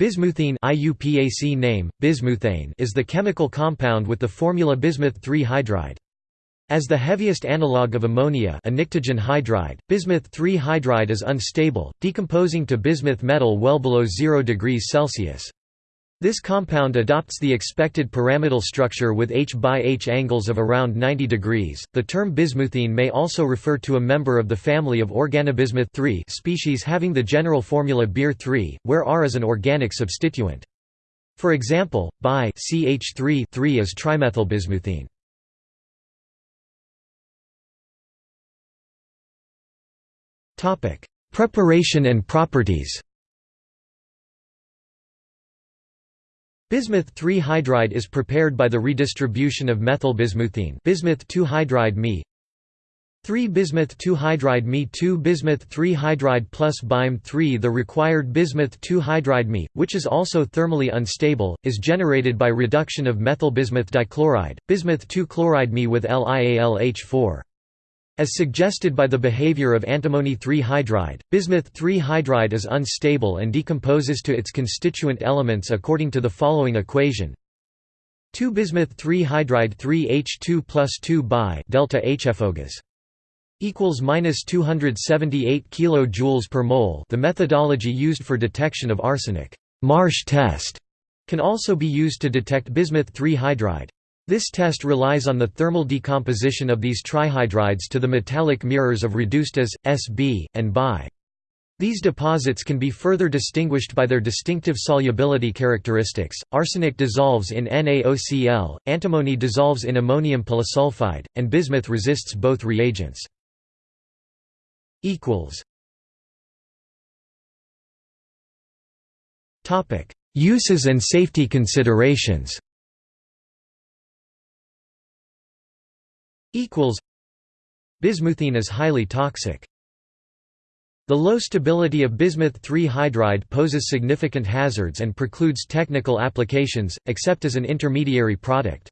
Bismuthine IUPAC name, bismuthane is the chemical compound with the formula bismuth 3 hydride. As the heaviest analogue of ammonia a hydride, bismuth 3 hydride is unstable, decomposing to bismuth metal well below 0 degrees Celsius. This compound adopts the expected pyramidal structure with H by H angles of around 90 degrees. The term bismuthine may also refer to a member of the family of organobismuth species having the general formula Bir3, where R is an organic substituent. For example, bi CH3 is trimethylbismuthine. Topic: Preparation and properties. Bismuth 3 hydride is prepared by the redistribution of methylbismuthine bismuth 2 hydride Me 3 bismuth 2 hydride Me 2 bismuth 3 hydride plus BIME 3 The required bismuth 2 hydride Me, which is also thermally unstable, is generated by reduction of methylbismuth dichloride, bismuth 2 chloride Me with LiAlH4. As suggested by the behavior of antimony 3-hydride, bismuth 3-hydride is unstable and decomposes to its constituent elements according to the following equation 2 bismuth 3-hydride 3H2 plus 2 bi delta HFOGAS equals minus 278 kilojoules per mole. The methodology used for detection of arsenic, Marsh test, can also be used to detect bismuth 3 hydride. This test relies on the thermal decomposition of these trihydrides to the metallic mirrors of reduced as, Sb, and Bi. These deposits can be further distinguished by their distinctive solubility characteristics. Arsenic dissolves in NaOCl, antimony dissolves in ammonium polysulfide, and bismuth resists both reagents. equals Topic: Uses and safety considerations. Bismuthine is highly toxic. The low stability of bismuth 3 hydride poses significant hazards and precludes technical applications, except as an intermediary product.